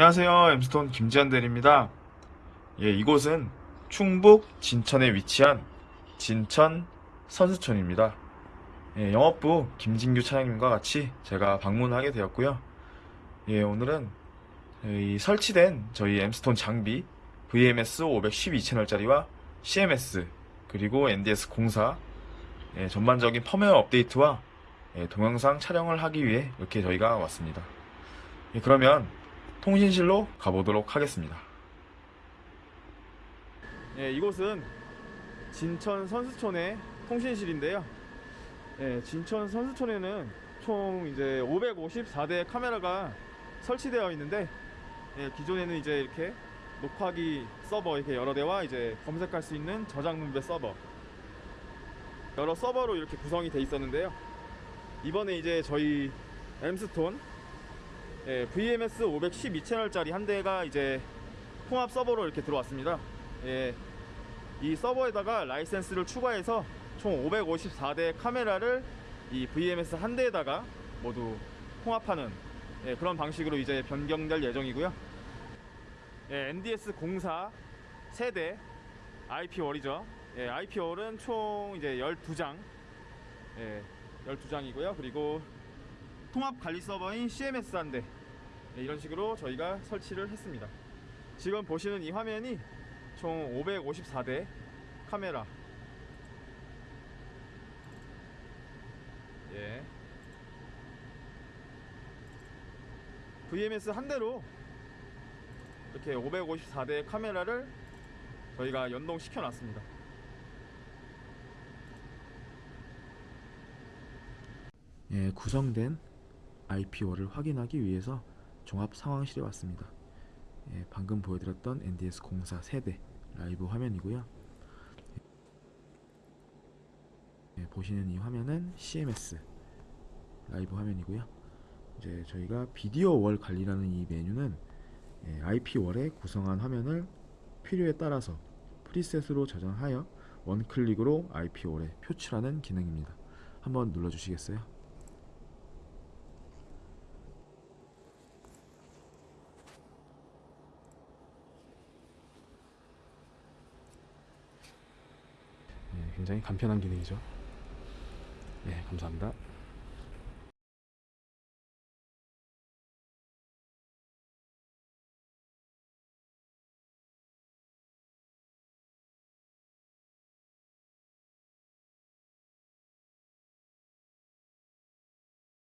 안녕하세요. 엠스톤 김지한 대리입니다. 예, 이곳은 충북 진천에 위치한 진천 선수촌입니다. 예, 영업부 김진규 차장님과 같이 제가 방문하게 되었고요. 예, 오늘은 이 설치된 저희 엠스톤 장비 VMS 512 채널짜리와 CMS 그리고 NDS 공사 예, 전반적인 펌웨어 업데이트와 예, 동영상 촬영을 하기 위해 이렇게 저희가 왔습니다. 예, 그러면 통신실로 가보도록 하겠습니다. 예, 이곳은 진천 선수촌의 통신실인데요. 예, 진천 선수촌에는 총 이제 554대 카메라가 설치되어 있는데 예, 기존에는 이제 이렇게 녹화기 서버 이렇게 여러 대와 이제 검색할 수 있는 저장 분배 서버 여러 서버로 이렇게 구성이 돼 있었는데요. 이번에 이제 저희 엠스톤 예, VMS 512 채널짜리 한 대가 이제 통합 서버로 이렇게 들어왔습니다. 예, 이 서버에다가 라이센스를 추가해서 총 554대 카메라를 이 VMS 한 대에다가 모두 통합하는 예, 그런 방식으로 이제 변경될 예정이고요. 예, NDS 공사 세대 IP 월이죠. 예, IP 월은 총 이제 12장. 예, 12장이고요. 그리고 통합 관리 서버인 CMS 한 대. 네, 이런 식으로 저희가 설치를 했습니다. 지금 보시는 이 화면이 총 554대 카메라. 예. VMS 한 대로 이렇게 554대 카메라를 저희가 연동시켜 놨습니다. 예, 구성된 IPO를 확인하기 위해서 종합 상황실에 왔습니다. 예, 방금 보여드렸던 NDS 공사 세대 라이브 화면이고요. 예, 보시는 이 화면은 CMS 라이브 화면이고요. 이제 저희가 비디오 월 관리라는 이 메뉴는 예, IP 월에 구성한 화면을 필요에 따라서 프리셋으로 저장하여 원클릭으로 IP 월에 표출하는 기능입니다. 한번 눌러주시겠어요? 예, 굉장히 간편한 기능이죠. 예, 감사합니다.